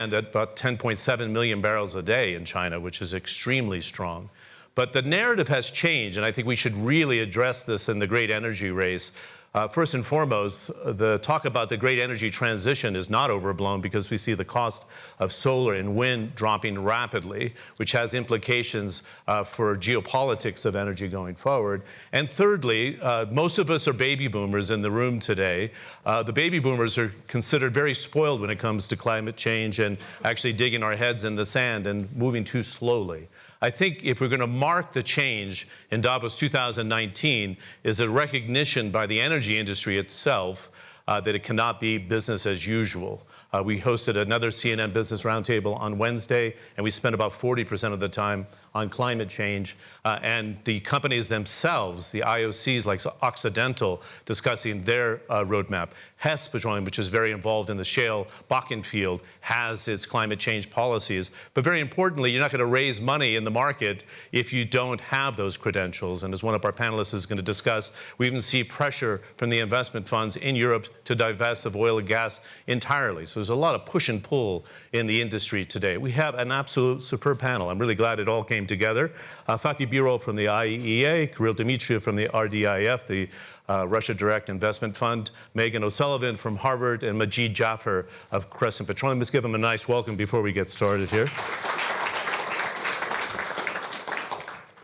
at about 10.7 million barrels a day in China, which is extremely strong. But the narrative has changed, and I think we should really address this in the great energy race. Uh, first and foremost, the talk about the great energy transition is not overblown because we see the cost of solar and wind dropping rapidly, which has implications uh, for geopolitics of energy going forward. And thirdly, uh, most of us are baby boomers in the room today. Uh, the baby boomers are considered very spoiled when it comes to climate change and actually digging our heads in the sand and moving too slowly. I think if we're going to mark the change in Davos 2019 is a recognition by the energy industry itself uh, that it cannot be business as usual. Uh, we hosted another CNN Business Roundtable on Wednesday, and we spent about 40% of the time on climate change. Uh, and the companies themselves, the IOCs like Occidental, discussing their uh, roadmap. Hess Petroleum, which is very involved in the shale Bakken field, has its climate change policies. But very importantly, you're not going to raise money in the market if you don't have those credentials. And as one of our panelists is going to discuss, we even see pressure from the investment funds in Europe to divest of oil and gas entirely. So there's a lot of push and pull in the industry today. We have an absolute superb panel. I'm really glad it all came together. Uh, Fatih Birol from the IEA, Kirill Dmitriev from the RDIF, the uh, Russia Direct Investment Fund, Meghan O'Sullivan from Harvard, and Majid Jafar of Crescent Petroleum. Let's give them a nice welcome before we get started here.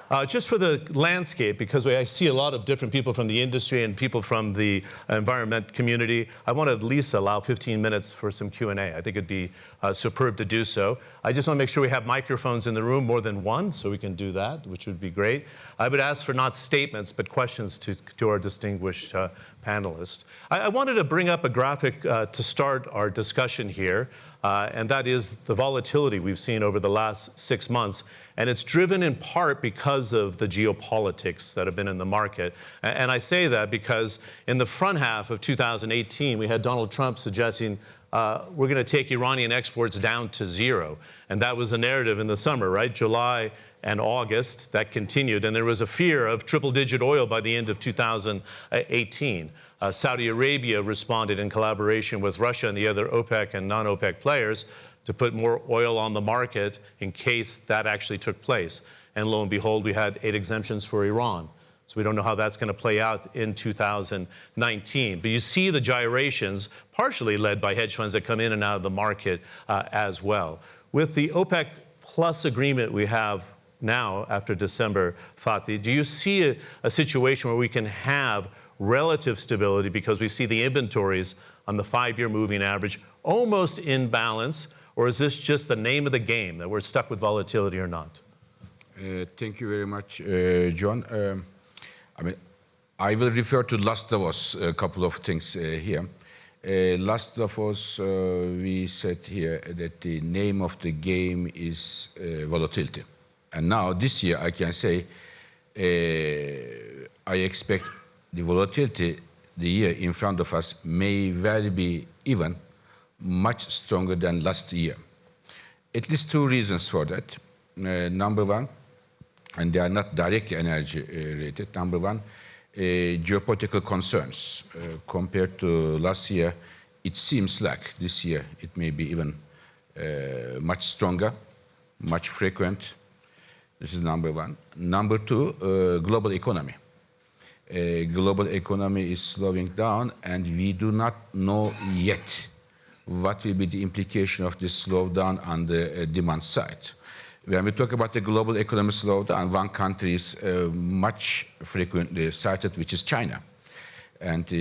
Uh, just for the landscape, because I see a lot of different people from the industry and people from the environment community, I want to at least allow 15 minutes for some Q&A. I think it'd be uh, superb to do so. I just want to make sure we have microphones in the room, more than one, so we can do that, which would be great. I would ask for not statements, but questions to, to our distinguished uh, panelists. I, I, wanted to bring up a graphic uh, to start our discussion here, uh, and that is the volatility we've seen over the last six months. And it's driven in part because of the geopolitics that have been in the market. And I say that because in the front half of 2018, we had Donald Trump suggesting uh, we're going to take Iranian exports down to zero. And that was the narrative in the summer, right? July and August, that continued. And there was a fear of triple digit oil by the end of 2018. Uh, Saudi Arabia responded in collaboration with Russia and the other OPEC and non OPEC players to put more oil on the market in case that actually took place. And lo and behold, we had eight exemptions for Iran. So we don't know how that's going to play out in 2019. But you see the gyrations, partially led by hedge funds that come in and out of the market uh, as well. With the OPEC plus agreement we have now after December, Fatih, do you see a, a situation where we can have relative stability because we see the inventories on the five-year moving average almost in balance, or is this just the name of the game, that we're stuck with volatility or not? Uh, thank you very much, uh, John. Um, I mean, I will refer to last Davos, a couple of things uh, here. Uh, last Davos, uh, we said here that the name of the game is uh, volatility. And now, this year, I can say, I expect the volatility, the year in front of us, may well be even much stronger than last year. At least two reasons for that. Uh, number one, and they are not directly energy uh, related. Number one, uh, geopolitical concerns. Uh, compared to last year, it seems like this year it may be even uh, much stronger, much frequent. This is number one. Number two, uh, global economy. Global economy is slowing down and we do not know yet what will be the implication of this slowdown on the uh, demand side. When we talk about the global economic slowdown, one country is uh, much frequently cited, which is China. And uh, uh,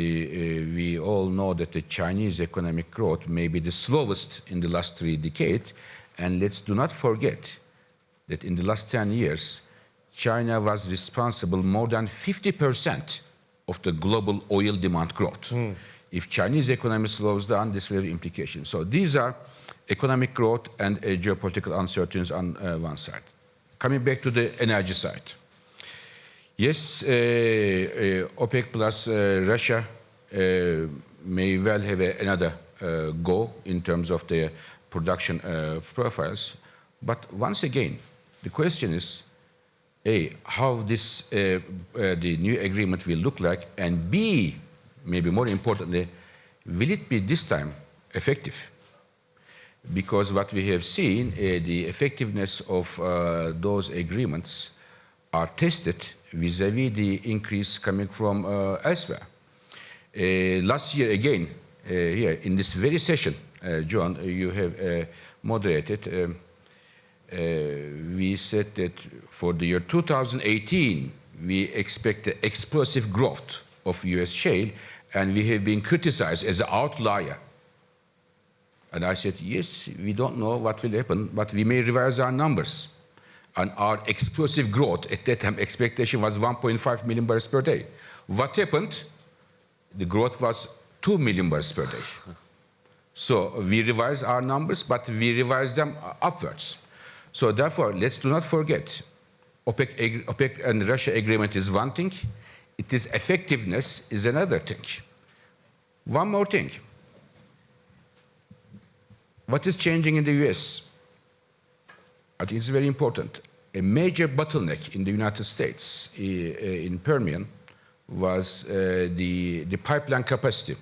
we all know that the Chinese economic growth may be the slowest in the last three decades. And let's do not forget that in the last 10 years, China was responsible more than 50% of the global oil demand growth. Mm. If Chinese economy slows down, this will have implications. So these are economic growth and uh, geopolitical uncertainties on uh, one side. Coming back to the energy side. Yes, uh, uh OPEC plus uh, Russia uh, may well have a, another go in terms of their production profiles. But once again, the question is, A, how this, the new agreement will look like, and B, maybe more importantly, will it be this time effective? because what we have seen, uh, the effectiveness of uh, those agreements are tested vis-à-vis the increase coming from uh, elsewhere. Uh, last year, again, uh, here in this very session, uh, John, you have moderated. Um, we said that for the year 2018, we expect explosive growth of U.S. shale, and we have been criticized as an outlier and I said, yes, we don't know what will happen, but we may revise our numbers. And our explosive growth at that time, expectation was 1.5 million barrels per day. What happened? The growth was 2 million barrels per day. So we revised our numbers, but we revised them upwards. So therefore, let's do not forget, OPEC, OPEC and Russia agreement is one thing, it is effectiveness is another thing. One more thing. What is changing in the US? I think it's very important. A major bottleneck in the United States in Permian was uh, the, the pipeline capacity.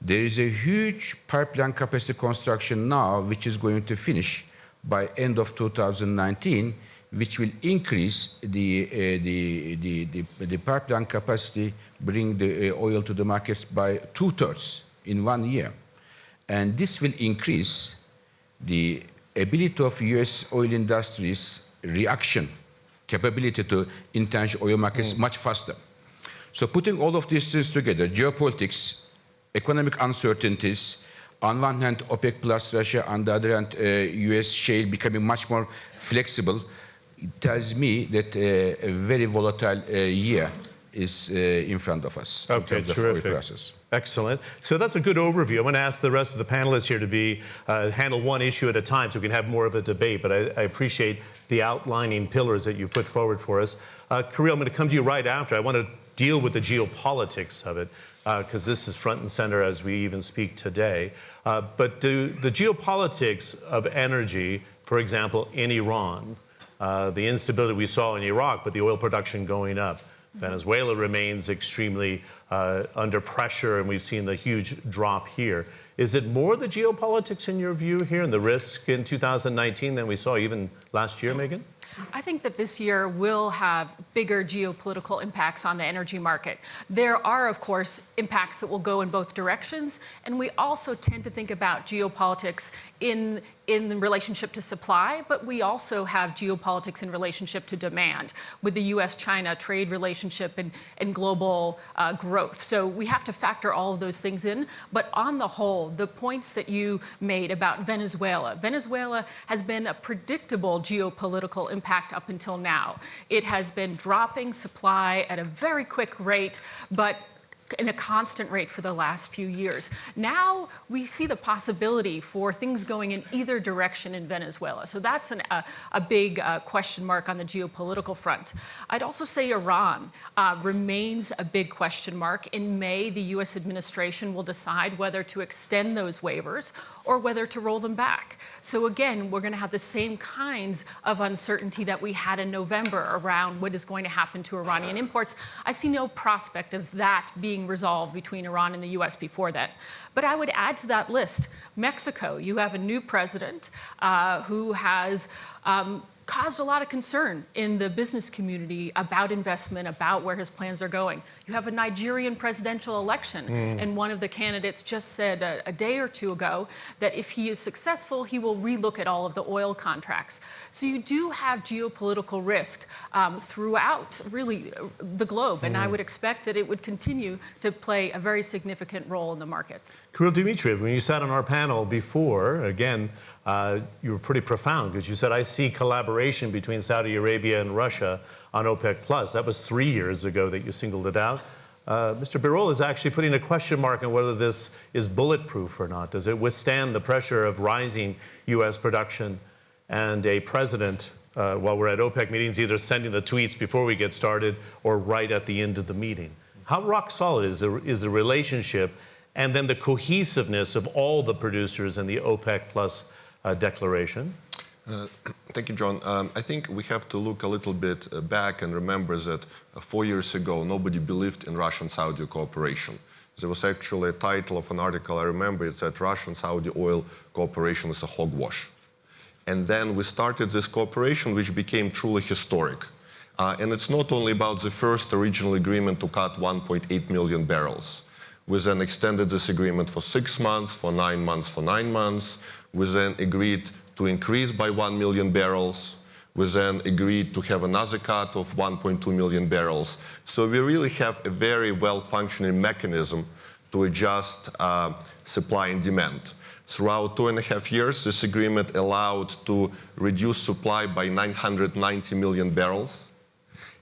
There is a huge pipeline capacity construction now, which is going to finish by end of 2019, which will increase the, uh, the, the, the, the, pipeline capacity, bring the uh, oil to the markets by two-thirds in one year. And this will increase the ability of US oil industries reaction capability to international oil markets mm. much faster. So putting all of these things together, geopolitics, economic uncertainties, on one hand OPEC plus Russia, on the other hand uh, US shale becoming much more flexible, tells me that uh, a very volatile uh, year is uh, in front of us okay, in terms terrific. of oil prices. Excellent. So that's a good overview. I'm going to ask the rest of the panelists here to be uh, handle one issue at a time so we can have more of a debate. But I, I appreciate the outlining pillars that you put forward for us. Uh, Kirill, I'm going to come to you right after. I want to deal with the geopolitics of it because uh, this is front and center as we even speak today. Uh, but do the geopolitics of energy, for example, in Iran, uh, the instability we saw in Iraq, but the oil production going up, Venezuela remains extremely uh, under pressure, and we've seen the huge drop here. Is it more the geopolitics in your view here and the risk in 2019 than we saw even last year, Meghan? I think that this year will have bigger geopolitical impacts on the energy market. There are, of course, impacts that will go in both directions, and we also tend to think about geopolitics in in relationship to supply, but we also have geopolitics in relationship to demand with the US-China trade relationship and, and global uh, growth. So we have to factor all of those things in. But on the whole, the points that you made about Venezuela, Venezuela has been a predictable geopolitical impact up until now. It has been dropping supply at a very quick rate, but in a constant rate for the last few years. Now we see the possibility for things going in either direction in Venezuela. So that's an, a big uh, question mark on the geopolitical front. I'd also say Iran uh, remains a big question mark. In May, the US administration will decide whether to extend those waivers or whether to roll them back. So again, we're going to have the same kinds of uncertainty that we had in November around what is going to happen to Iranian imports. I see no prospect of that being resolved between Iran and the US before that. But I would add to that list Mexico. You have a new president uh, who has um, caused a lot of concern in the business community about investment, about where his plans are going. You have a Nigerian presidential election, mm. and one of the candidates just said a, a, day or two ago that if he is successful, he will relook at all of the oil contracts. So you do have geopolitical risk um, throughout, really, uh, the globe, mm. and I mm. would expect that it would continue to play a very significant role in the markets. Kirill Dmitriev, when you sat on our panel before, again, uh, you were pretty profound because you said, I see collaboration between Saudi Arabia and Russia on OPEC+. Plus. That was three years ago that you singled it out. Uh, Mr. Birol is actually putting a question mark on whether this is bulletproof or not. Does it withstand the pressure of rising U.S. production and a president, uh, while we're at OPEC meetings, either sending the tweets before we get started or right at the end of the meeting? How rock solid is the, is the relationship and then the cohesiveness of all the producers in the OPEC Plus declaration? Uh, thank you, John. Um, I think we have to look a little bit uh, back and remember that uh, four years ago, nobody believed in Russian-Saudi cooperation. There was actually a title of an article, I remember, it said Russian Saudi oil cooperation is a hogwash. And then we started this cooperation, which became truly historic. Uh, and it's not only about the first original agreement to cut 1.8 million barrels. We then extended this agreement for six months, for nine months, for nine months. We then agreed to increase by 1 million barrels. We then agreed to have another cut of 1.2 million barrels. So we really have a very well-functioning mechanism to adjust uh, supply and demand. Throughout two and a half years, this agreement allowed to reduce supply by 990 million barrels.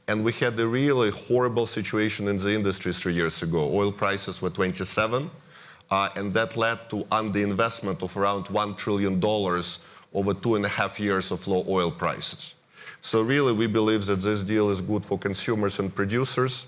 And we had a really horrible situation in the industry three years ago. Oil prices were 27, uh, Uh, and that led to underinvestment of around $1 trillion over two and a half years of low oil prices. So really, we believe that this deal is good for consumers and producers.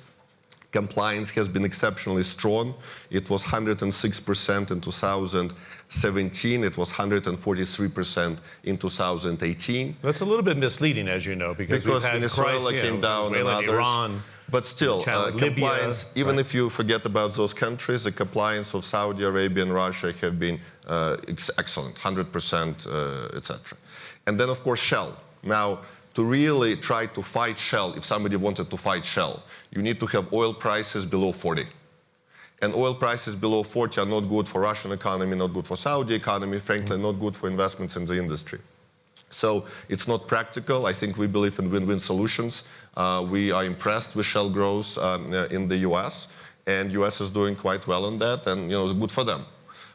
Compliance has been exceptionally strong. It was 106% in 2017. It was 143% in 2018. That's a little bit misleading, as you know, because, Because we've had Venezuela crisis, you came know, down and Venezuela others. Iran. But still, China- uh, Libya, compliance, even right. if you forget about those countries, the compliance of Saudi Arabia and Russia have been uh, ex- excellent, 100%, uh, etc. And then, of course, shale. Now, to really try to fight shale, if somebody wanted to fight shale, you need to have oil prices below 40. And oil prices below 40 are not good for Russian economy, not good for Saudi economy, frankly, not good for investments in the industry. So it's not practical. I think we believe in win-win solutions. Uh, we are impressed with shale growth um, uh, in the U.S. and U.S. is doing quite well on that, and you know it's good for them.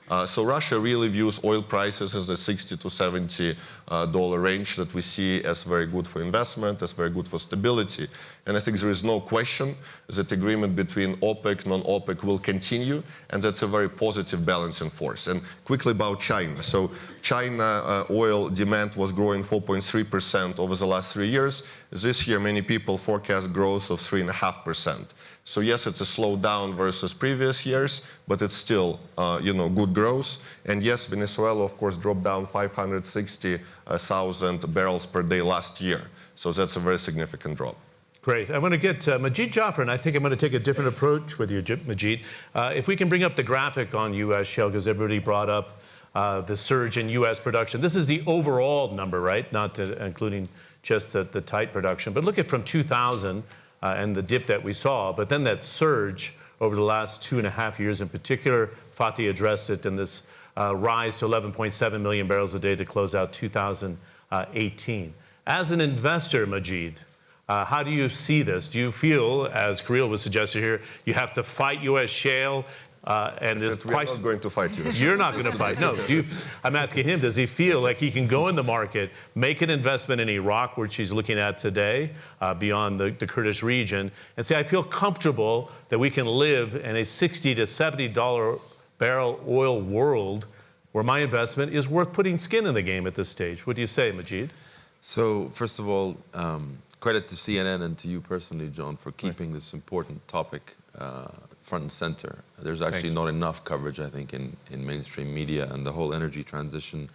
Uh, so Russia really views oil prices as a 60 to 70 uh, dollar range that we see as very good for investment, as very good for stability. And I think there is no question that agreement between OPEC, non-OPEC will continue, and that's a very positive balancing force. And quickly about China. So China uh, oil demand was growing 4.3% over the last three years. This year, many people forecast growth of 3.5%. So yes, it's a slowdown versus previous years, but it's still, uh, you know, good growth. And yes, Venezuela, of course, dropped down 560,000 barrels per day last year. So that's a very significant drop. Great. I want to get uh, Majid Jafar, and I think I'm going to take a different approach with you, Majid. Uh, if we can bring up the graphic on U.S. shale, because everybody brought up uh, the surge in U.S. production. This is the overall number, right? Not to, including just the, the tight production. But look at from 2000 uh, and the dip that we saw, but then that surge over the last two and a half years in particular. Fatih addressed it in this uh, rise to 11.7 million barrels a day to close out 2018. As an investor, Majid, uh, how do you see this? Do you feel, as Kirill was suggesting here, you have to fight U.S. shale uh, and this That we are not going to fight you. You're not going to fight. No. Do you, I'm asking him, does he feel like he can go in the market, make an investment in Iraq, which he's looking at today, uh, beyond the, the Kurdish region, and say, I feel comfortable that we can live in a 60 to 70 dollar barrel oil world where my investment is worth putting skin in the game at this stage. What do you say, Majid? So, first of all, um, credit to CNN and to you personally, John, for keeping this important topic uh, front and center. There's actually not enough coverage, I think, in, in mainstream media, and the whole energy transition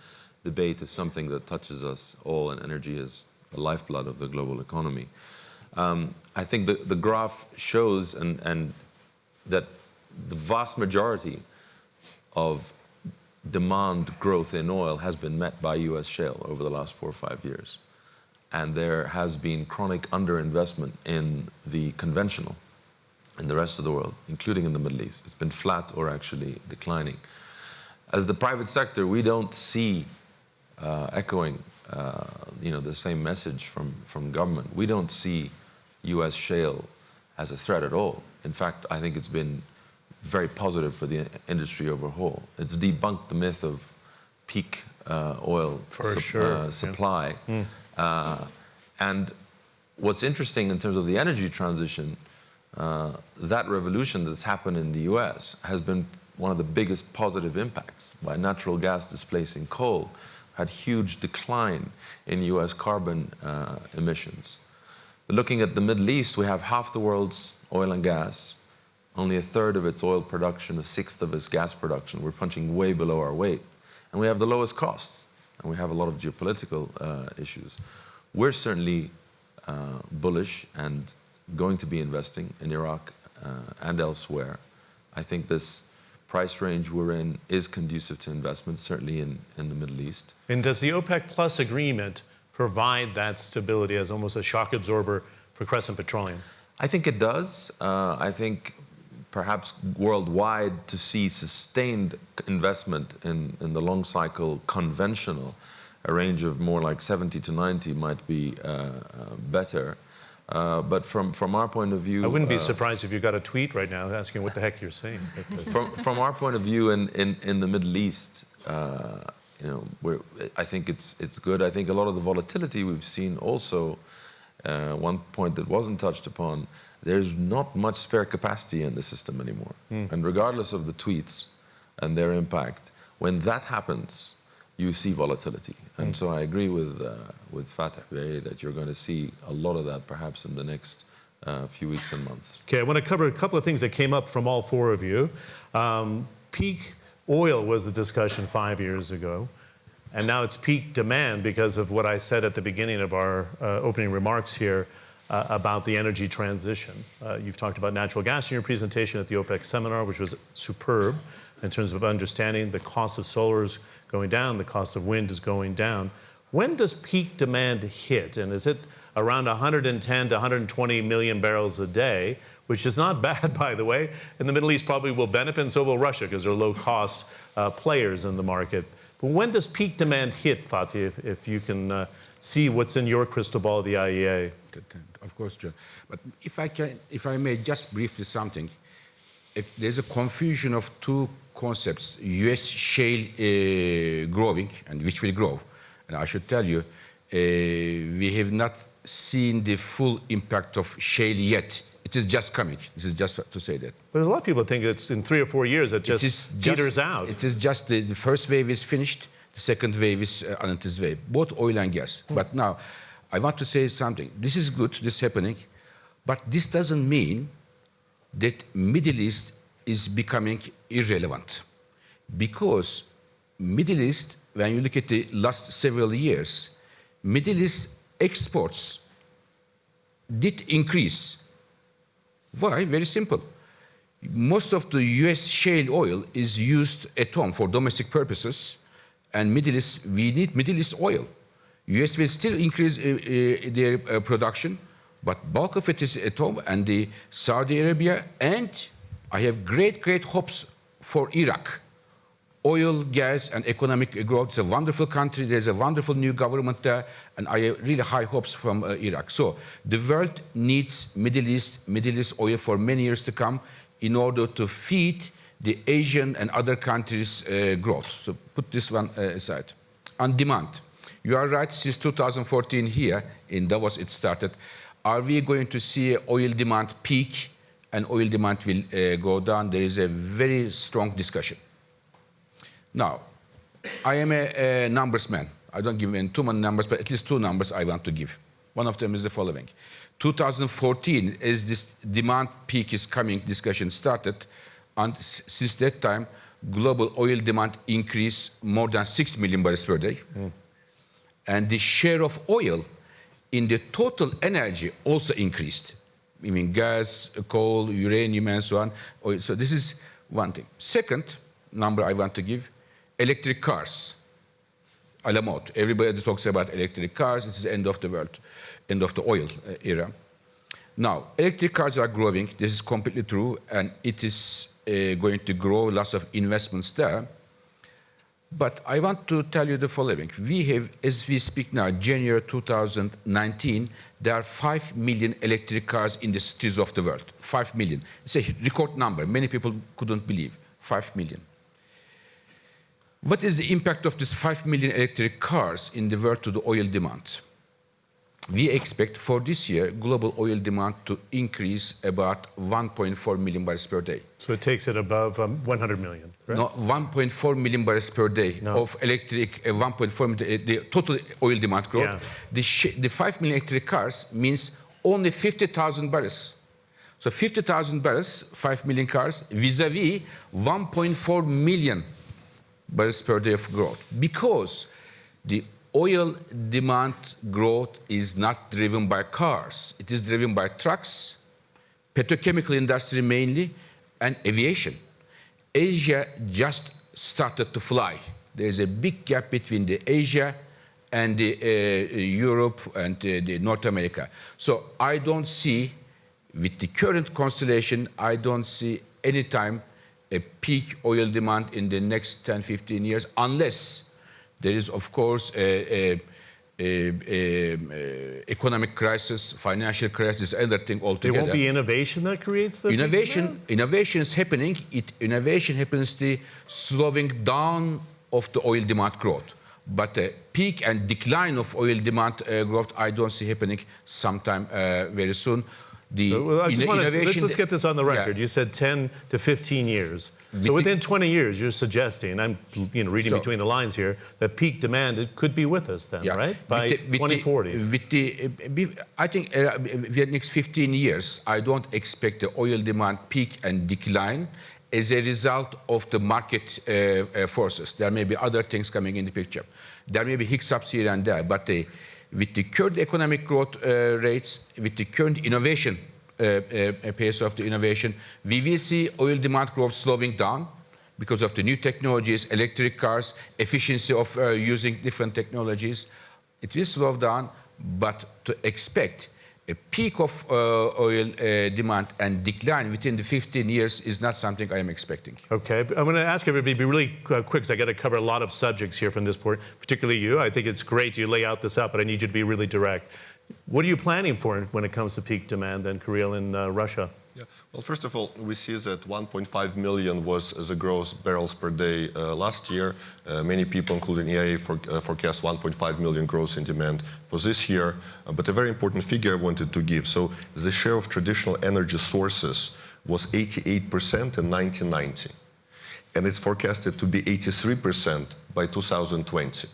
debate is something that touches us all, and energy is the lifeblood of the global economy. Um, I think the, the graph shows and, and that the vast majority of demand growth in oil has been met by US shale over the last four or five years. And there has been chronic underinvestment in the conventional in the rest of the world, including in the Middle East. It's been flat or actually declining. As the private sector, we don't see uh, echoing uh, you know, the same message from, from government. We don't see US shale as a threat at all. In fact, I think it's been very positive for the industry overall. It's debunked the myth of peak uh, oil For sure, yeah. supply. Uh, and what's interesting in terms of the energy transition, uh, that revolution that's happened in the US has been one of the biggest positive impacts by natural gas displacing coal, had huge decline in US carbon uh, emissions. But looking at the Middle East, we have half the world's oil and gas, only a third of its oil production, a sixth of its gas production. We're punching way below our weight. And we have the lowest costs, and we have a lot of geopolitical uh, issues. We're certainly uh, bullish and going to be investing in Iraq uh, and elsewhere I think this price range we're in is conducive to investment, certainly in, in the Middle East. And does the OPEC Plus agreement provide that stability as almost a shock absorber for Crescent Petroleum? I think it does. Uh, I think perhaps worldwide to see sustained investment in, in the long cycle conventional, a range of more like 70 to 90 might be uh, uh, better. Uh, but from, from our point of view, I wouldn't be uh, surprised if you got a tweet right now asking what the heck you're saying. Uh, from, from our point of view in, in, in the Middle East, uh, you know, we're, I think it's, it's good. I think a lot of the volatility we've seen also, uh, one point that wasn't touched upon, there's not much spare capacity in the system anymore. And regardless of the tweets and their impact, when that happens, you see volatility. And so I agree with, uh, with Fatih Bey that you're going to see a lot of that perhaps in the next uh, few weeks and months. Okay, I want to cover a couple of things that came up from all four of you. Um, peak oil was a discussion five years ago, and now it's peak demand because of what I said at the beginning of our uh, opening remarks here uh, about the energy transition. Uh, you've talked about natural gas in your presentation at the OPEC seminar, which was superb in terms of understanding the cost of solar is going down, the cost of wind is going down. When does peak demand hit? And is it around 110 to 120 million barrels a day, which is not bad, by the way. And the Middle East probably will benefit, and so will Russia, because they're low cost uh, players in the market. But when does peak demand hit, Fatih, if, if you can uh, see what's in your crystal ball the IEA? Of course, John. But if I can, if I may just briefly something, there's a confusion of two concepts: U.S. shale uh, growing and which will grow. And I should tell you, uh, we have not seen the full impact of shale yet. It is just coming. This is just to say that. But a lot of people think it's in three or four years it just it is just, out. It is just the, the first wave is finished. The second wave is uh, on its way, both oil and gas. But now, I want to say something. This is good. This is happening, but this doesn't mean that Middle East is becoming irrelevant, because Middle East, when you look at the last several years, Middle East exports did increase. Why? Very simple. Most of the US shale oil is used at home for domestic purposes, and Middle East, we need Middle East oil. US will still increase uh, uh, their uh, production, but bulk of it is at home, and the Saudi Arabia, and I have great, great hopes for Iraq. Oil, gas, and economic growth. It's a wonderful country. There's a wonderful new government there, and I have really high hopes from uh, Iraq. So the world needs Middle East, Middle East oil for many years to come in order to feed the Asian and other countries' uh, growth. So put this one uh, aside. On demand, you are right. Since 2014 here in Davos, it started. Are we going to see oil demand peak and oil demand will uh, go down? There is a very strong discussion. Now, I am a, a numbers man. I don't give in too many numbers, but at least two numbers I want to give. One of them is the following. 2014, as this demand peak is coming, discussion started, and since that time, global oil demand increased more than 6 million barrels per day. And the share of oil in the total energy also increased. I mean, gas, coal, uranium, and so on. So this is one thing. Second number I want to give, electric cars. A la mode. Everybody talks about electric cars. It's the end of the world, end of the oil uh, era. Now, electric cars are growing. This is completely true, and it is uh, going to grow. Lots of investments there. But I want to tell you the following. We have, as we speak now, January 2019, there are 5 million electric cars in the cities of the world. 5 million. It's a record number. Many people couldn't believe. 5 million. What is the impact of these 5 million electric cars in the world to the oil demand? We expect for this year global oil demand to increase about 1.4 million barrels per day. so it takes it above um, 100 million, right? No, 1.4 million barrels per day No. of electric, uh, 1.4 million, uh, the total oil demand growth. Yeah. The, sh- the 5 million electric cars means only 50,000 barrels. So 50,000 barrels, 5 million cars, vis-a-vis 1.4 million barrels per day of growth. Because the oil demand growth is not driven by cars. It is driven by trucks, petrochemical industry mainly, and aviation. Asia just started to fly. There's a big gap between the Asia and the, uh, Europe and uh, the North America. So I don't see, with the current constellation, I don't see any time a peak oil demand in the next 10, 15 years, unless there is, of course, a, a, a, economic crisis, financial crisis, and everything There altogether. won't be innovation that creates the Innovation, innovation is happening. It, innovation happens the slowing down of the oil demand growth. But the peak and decline of oil demand uh, growth, I don't see happening sometime uh, very soon. The Well, I just inno- wanna- let's, let's get this on the Yeah. record. You said 10 to 15 years. With So within 20 years, you're suggesting, I'm you know, reading So- between the lines here, that peak demand it could be with us then, Yeah. right? With By the- with the- 2040. With the, I think uh, the next 15 years, I don't expect the oil demand peak and decline as a result of the market uh, uh, forces. There may be other things coming in the picture. There may be hiccups here and there, but the, with the current economic growth uh, rates, with the current innovation uh, uh, pace of the innovation, we will see oil demand growth slowing down because of the new technologies, electric cars, efficiency of uh, using different technologies. It will slow down, but to expect a peak of uh, oil uh, demand and decline within the 15 years is not something I am expecting. Okay, I'm going to ask everybody to be really quick because I got to cover a lot of subjects here from this point, particularly you. I think it's great you lay out this out, but I need you to be really direct. What are you planning for when it comes to peak demand then, Kirill, in uh, Russia? Yeah. Well, first of all, we see that 1.5 million was the gross barrels per day uh, last year. Uh, many people, including EIA, for, uh, forecast 1.5 million gross in demand for this year. Uh, but a very important figure I wanted to give. So the share of traditional energy sources was 88% in 1990. And it's forecasted to be 83% by 2020.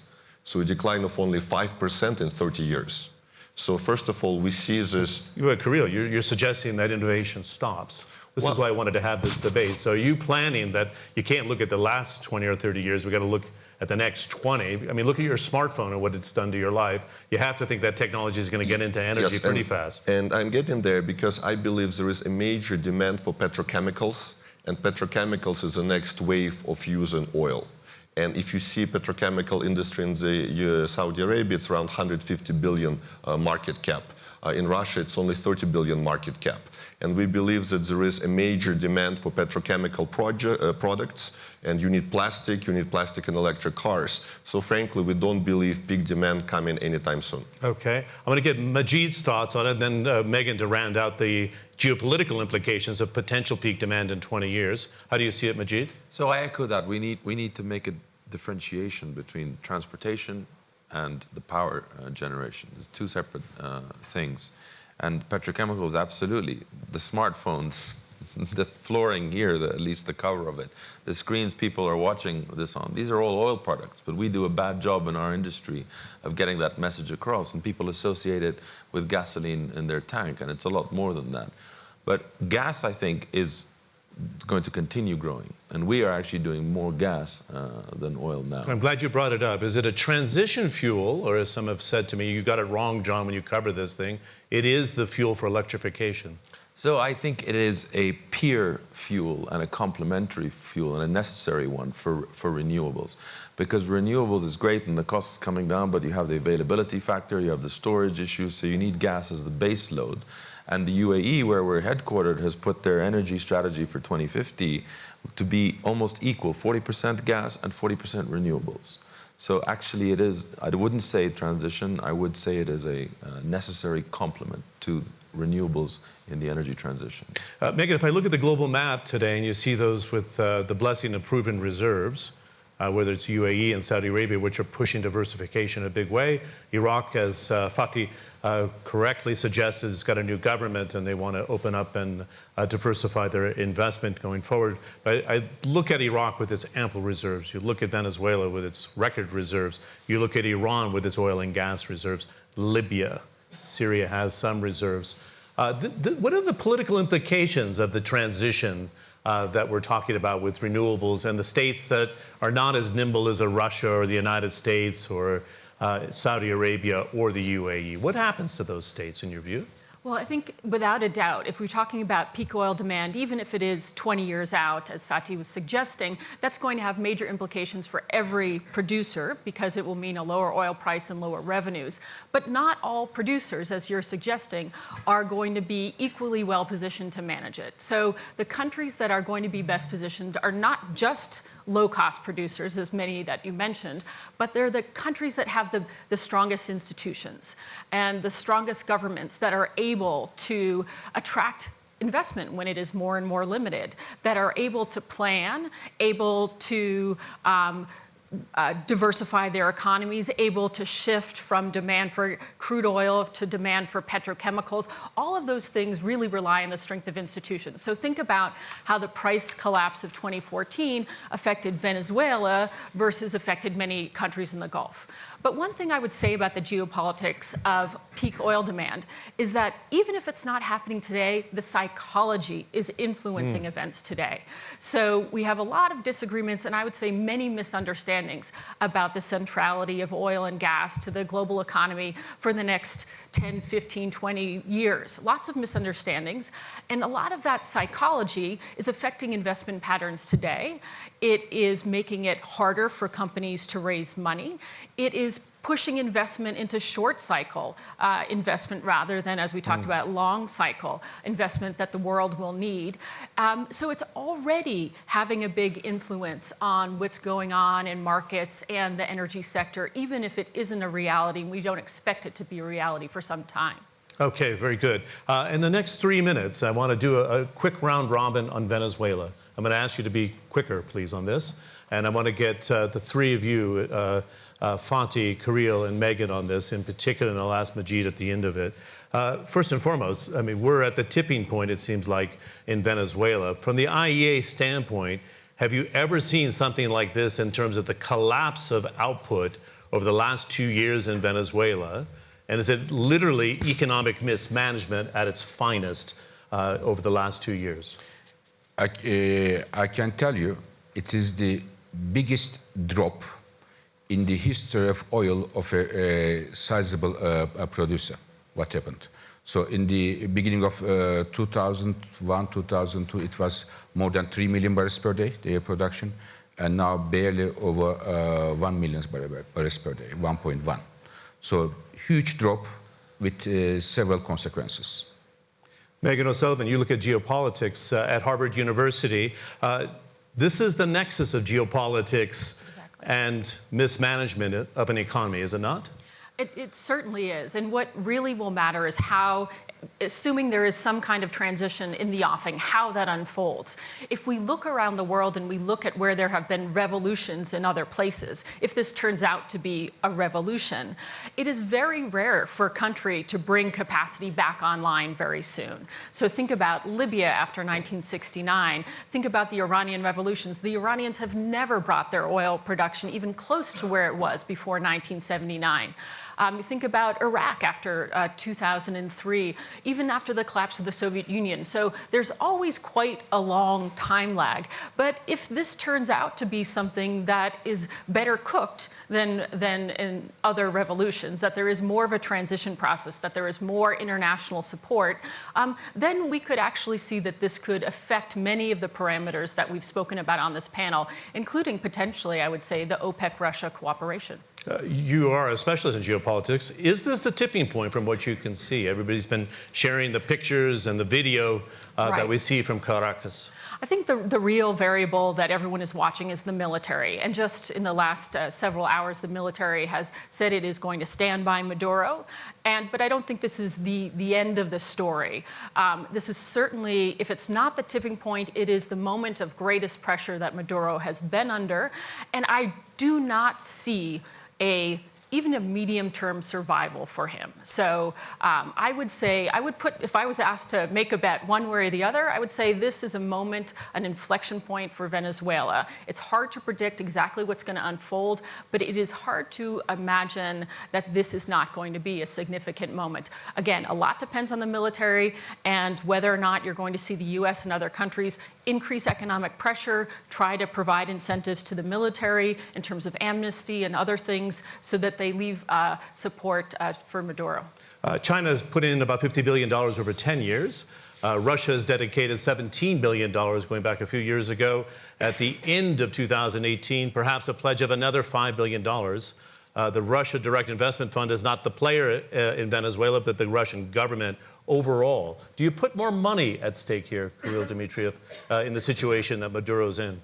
So a decline of only 5% in 30 years. So first of all, we see this You, uh, Kirill, you're, you're suggesting that innovation stops. This is why I wanted to have this debate. So are you planning that you can't look at the last 20 or 30 years, we got to look at the next 20? I mean, look at your smartphone and what it's done to your life. You have to think that technology is going to get into energy Yes, pretty and, fast. And I'm getting there because I believe there is a major demand for petrochemicals, and petrochemicals is the next wave of using oil. And if you see petrochemical industry in the uh, Saudi Arabia, it's around 150 billion uh, market cap. Uh, in Russia, it's only 30 billion market cap. And we believe that there is a major demand for petrochemical proje- uh, products, and you need plastic, you need plastic in electric cars. So frankly, we don't believe peak demand coming anytime soon. Okay. I'm going to get Majid's thoughts on it, and then uh, Meghan to round out the geopolitical implications of potential peak demand in 20 years. How do you see it, Majid? So I echo that. We need we need to make a differentiation between transportation and the power uh, generation. There's two separate uh, things. And petrochemicals, absolutely. The smartphones, the flooring here, the, at least the cover of it, the screens people are watching this on, these are all oil products. But we do a bad job in our industry of getting that message across. And people associate it with gasoline in their tank. And it's a lot more than that. But gas, I think, is going to continue growing. And we are actually doing more gas uh, than oil now. I'm glad you brought it up. Is it a transition fuel, or as some have said to me, you got it wrong, John, when you covered this thing? It is the fuel for electrification. So I think it is a peer fuel and a complementary fuel and a necessary one for, for renewables. Because renewables is great and the cost is coming down, but you have the availability factor, you have the storage issues, so you need gas as the base load. And the UAE, where we're headquartered, has put their energy strategy for 2050 to be almost equal 40% gas and 40% renewables. So actually, it is, I wouldn't say transition, I would say it is a uh, necessary complement to renewables in the energy transition. Uh, Meghan, if I look at the global map today and you see those with uh, the blessing of proven reserves, uh, whether it's UAE and Saudi Arabia, which are pushing diversification in a big way, Iraq, as uh, Fatih uh, correctly suggested, it's got a new government and they want to open up and uh, diversify their investment going forward. But I look at Iraq with its ample reserves. You look at Venezuela with its record reserves. You look at Iran with its oil and gas reserves. Libya, Syria has some reserves. Uh, what are the political implications of the transition uh, that we're talking about with renewables and the states that are not as nimble as a Russia or the United States or uh, Saudi Arabia or the UAE? What happens to those states in your view? Well, I think without a doubt, if we're talking about peak oil demand, even if it is 20 years out, as Fatih was suggesting, that's going to have major implications for every producer because it will mean a lower oil price and lower revenues. But not all producers, as you're suggesting, are going to be equally well positioned to manage it. So the countries that are going to be best positioned are not just low-cost producers, as many that you mentioned, but they're the countries that have the, the strongest institutions and the strongest governments that are able to attract investment when it is more and more limited, that are able to plan, able to um, uh, diversify their economies, able to shift from demand for crude oil to demand for petrochemicals. All of those things really rely on the strength of institutions. So think about how the price collapse of 2014 affected Venezuela versus affected many countries in the Gulf. But one thing I would say about the geopolitics of peak oil demand is that even if it's not happening today, the psychology is influencing mm. events today. So we have a lot of disagreements and I would say many misunderstandings about the centrality of oil and gas to the global economy for the next 10, 15, 20 years. Lots of misunderstandings. And a lot of that psychology is affecting investment patterns today. It is making it harder for companies to raise money. It is pushing investment into short cycle uh, investment rather than, as we talked mm. about, long cycle investment that the world will need. Um, so it's already having a big influence on what's going on in markets and the energy sector, even if it isn't a reality. We don't expect it to be a reality for some time. Okay, very good. Uh, in the next three minutes, I want to do a, a quick round robin on Venezuela. I'm going to ask you to be quicker, please, on this. And I want to get uh, the three of you, uh, uh, Fatih, Kirill, and Meghan on this in particular, and I'll ask Majid at the end of it. Uh, first and foremost, I mean, we're at the tipping point, it seems like, in Venezuela. From the IEA standpoint, have you ever seen something like this in terms of the collapse of output over the last two years in Venezuela? And is it literally economic mismanagement at its finest uh, over the last two years? I, uh, I can tell you it is the biggest drop in the history of oil of a, a sizable uh, a producer. What happened? So in the beginning of uh, 2001, 2002, it was more than 3 million barrels per day, their production, and now barely over uh, 1 million barrels per day, 1.1. So huge drop with uh, several consequences. Meghan O'Sullivan, you look at geopolitics uh, at Harvard University. Uh, this is the nexus of geopolitics exactly. and mismanagement of an economy, is it not? It, it, certainly is. And what really will matter is how assuming there is some kind of transition in the offing, how that unfolds. If we look around the world and we look at where there have been revolutions in other places, if this turns out to be a revolution, it is very rare for a country to bring capacity back online very soon. So think about Libya after 1969. Think about the Iranian revolutions. The Iranians have never brought their oil production even close to where it was before 1979. Um, think about Iraq after uh, 2003, even after the collapse of the Soviet Union. So there's always quite a long time lag. But if this turns out to be something that is better cooked than, than in other revolutions, that there is more of a transition process, that there is more international support, um, then we could actually see that this could affect many of the parameters that we've spoken about on this panel, including potentially, I would say, the OPEC-Russia cooperation. Uh, you are a specialist in geopolitics. Is this the tipping point from what you can see? Everybody's been sharing the pictures and the video uh, right. that we see from Caracas. I think the, the real variable that everyone is watching is the military. And just in the last uh, several hours, the military has said it is going to stand by Maduro. And, but I don't think this is the, the end of the story. Um, this is certainly, if it's not the tipping point, it is the moment of greatest pressure that Maduro has been under. And I do not see a even a medium-term survival for him. So um, I would say, I would put, if I was asked to make a bet one way or the other, I would say this is a moment, an inflection point for Venezuela. It's hard to predict exactly what's going to unfold, but it is hard to imagine that this is not going to be a significant moment. Again, a lot depends on the military and whether or not you're going to see the US and other countries increase economic pressure, try to provide incentives to the military in terms of amnesty and other things so that they leave uh, support uh, for Maduro? Uh, China has put in about $50 billion over 10 years. Uh, Russia has dedicated $17 billion going back a few years ago. At the end of 2018, perhaps a pledge of another $5 billion. Uh, the Russia Direct Investment Fund is not the player uh, in Venezuela, but the Russian government overall. Do you put more money at stake here, Kirill Dmitriev, uh, in the situation that Maduro's in?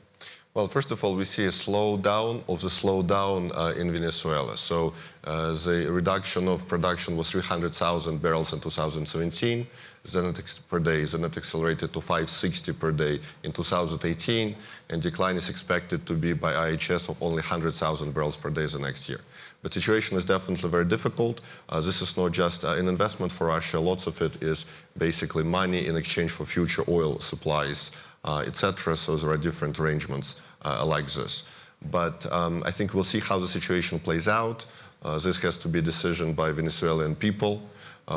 Well, first of all, we see a slowdown of the slowdown uh, in Venezuela. So uh, the reduction of production was 300,000 barrels in 2017 then it per day. Then it accelerated to 560 per day in 2018, and decline is expected to be by IHS of only 100,000 barrels per day the next year. The situation is definitely very difficult. Uh, this is not just uh, an investment for Russia. Lots of it is basically money in exchange for future oil supplies, uh, etc. So there are different arrangements uh, like this. But um, I think we'll see how the situation plays out. This has to be a decision by Venezuelan people.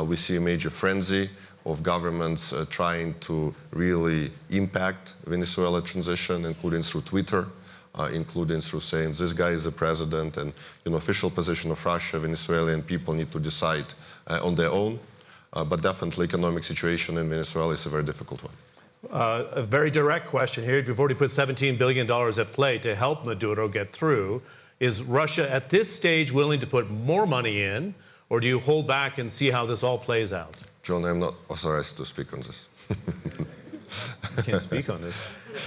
We see a major frenzy of governments uh, trying to really impact Venezuela transition, including through Twitter, uh, including through saying this guy is the president and you know, official position of Russia, Venezuelan people need to decide uh, on their own. Uh, but definitely economic situation in Venezuela is a very difficult one. Uh, a very direct question here. You've already put $17 billion at play to help Maduro get through. Is Russia at this stage willing to put more money in, or do you hold back and see how this all plays out? John, I'm not authorized to speak on this. you can't speak on this.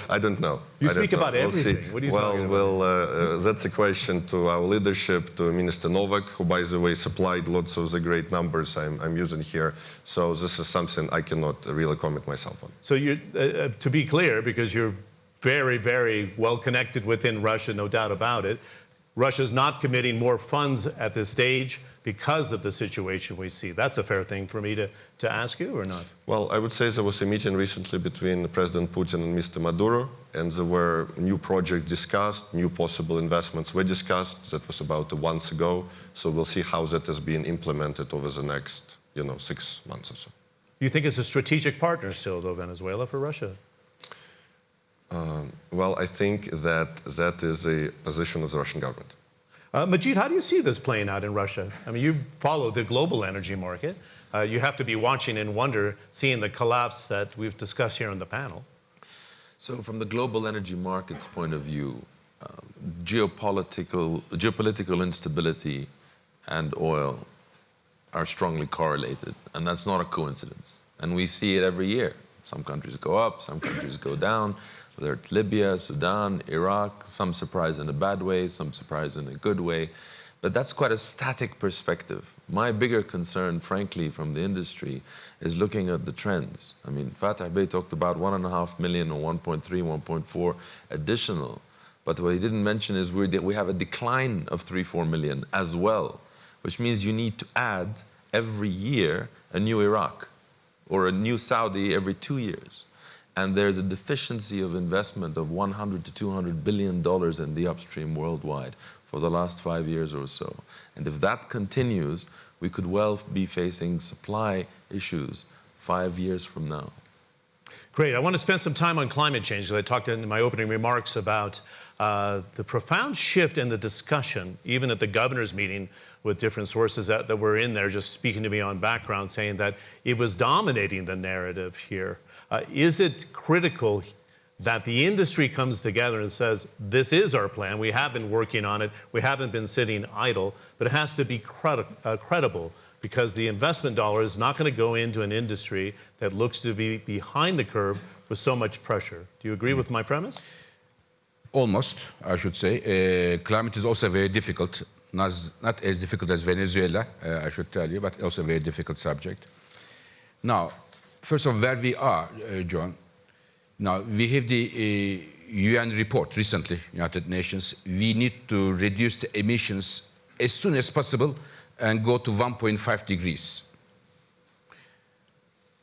I don't know. You I speak know. about we'll everything. What are you well, talking about? Well, uh, uh, that's a question to our leadership, to Minister Novak, who, by the way, supplied lots of the great numbers I'm, I'm using here. So this is something I cannot really comment myself on. So you, uh, uh, to be clear, because you're very, very well connected within Russia, no doubt about it, Russia's not committing more funds at this stage because of the situation we see. That's a fair thing for me to, to ask you, or not? Well, I would say there was a meeting recently between President Putin and Mr. Maduro, and there were new projects discussed, new possible investments were discussed. That was about a month ago. So we'll see how that has been implemented over the next, you know, six months or so. You think it's a strategic partner still, though, Venezuela, for Russia? Um, well, I think that that is a position of the Russian government. Uh, Majid, how do you see this playing out in Russia? I mean, you follow the global energy market. Uh, you have to be watching and wonder, seeing the collapse that we've discussed here on the panel. So, from the global energy markets point of view, um, geopolitical, geopolitical instability and oil are strongly correlated, and that's not a coincidence. And we see it every year. Some countries go up, some countries go down whether it's Libya, Sudan, Iraq, some surprise in a bad way, some surprise in a good way. But that's quite a static perspective. My bigger concern, frankly, from the industry is looking at the trends. I mean, Fatih Bey talked about one and a half million or 1.3, 1.4 additional. But what he didn't mention is we have a decline of 3, 4 million as well, which means you need to add every year a new Iraq or a new Saudi every two years and there's a deficiency of investment of 100 to 200 billion dollars in the upstream worldwide for the last five years or so. And if that continues, we could well be facing supply issues five years from now. Great. I want to spend some time on climate change I talked in my opening remarks about uh, the profound shift in the discussion, even at the governor's meeting with different sources that, that were in there just speaking to me on background, saying that it was dominating the narrative here. Uh, is it critical that the industry comes together and says, this is our plan, we have been working on it, we haven't been sitting idle, but it has to be credi uh, credible because the investment dollar is not going to go into an industry that looks to be behind the curve with so much pressure. Do you agree with my premise? Almost, I should say. Uh, climate is also very difficult, not, not as difficult as Venezuela, uh, I should tell you, but also a very difficult subject. Now, first of all, where we are, uh, John. Now, we have the uh, UN report recently, United Nations. We need to reduce the emissions as soon as possible and go to 1.5 degrees.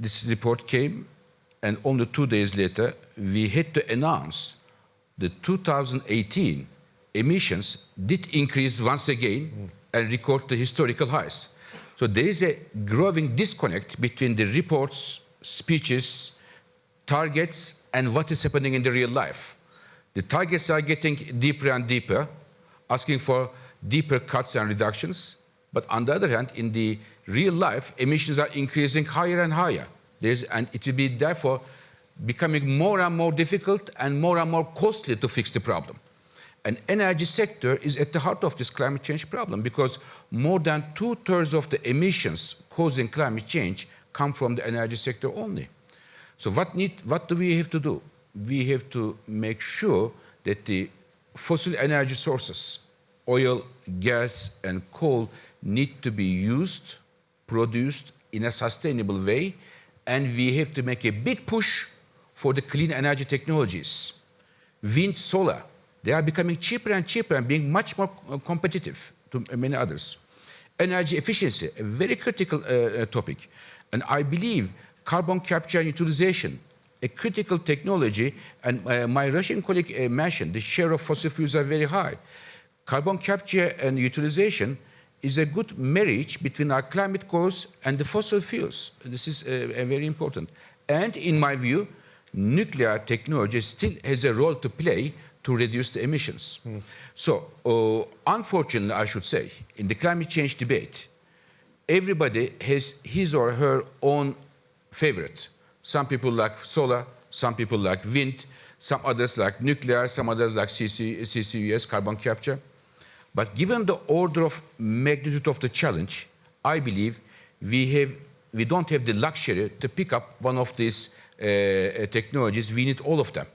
This report came, and only two days later, we had to announce the 2018 emissions did increase once again and record the historical highs. So there is a growing disconnect between the reports speeches, targets, and what is happening in the real life. The targets are getting deeper and deeper, asking for deeper cuts and reductions. But on the other hand, in the real life, emissions are increasing higher and higher. There's, and it will be therefore becoming more and more difficult and more and more costly to fix the problem. And energy sector is at the heart of this climate change problem because more than two-thirds of the emissions causing climate change come from the energy sector only. So what, need, what do we have to do? We have to make sure that the fossil energy sources, oil, gas, and coal, need to be used, produced in a sustainable way, and we have to make a big push for the clean energy technologies. Wind, solar, they are becoming cheaper and cheaper and being much more uh, competitive to many others. Energy efficiency, a very critical uh, topic. And I believe carbon capture and utilization, a critical technology, and uh, my Russian colleague uh, mentioned the share of fossil fuels are very high. Carbon capture and utilization is a good marriage between our climate goals and the fossil fuels. This is uh, very important. And in my view, nuclear technology still has a role to play to reduce the emissions. Mm. So, uh, unfortunately, I should say, in the climate change debate, everybody has his or her own favorite. Some people like solar, some people like wind, some others like nuclear, some others like CC, CCUS, carbon capture. But given the order of magnitude of the challenge, I believe we, have, we don't have the luxury to pick up one of these uh, uh, technologies, we need all of them.